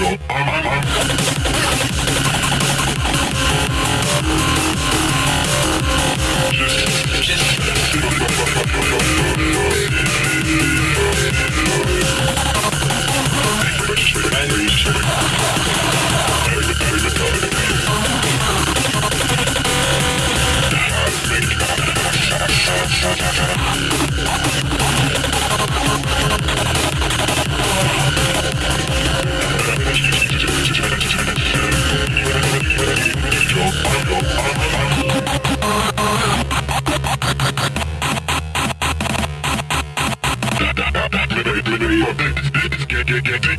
I'm, I'm, I'm. I'm gonna go get it.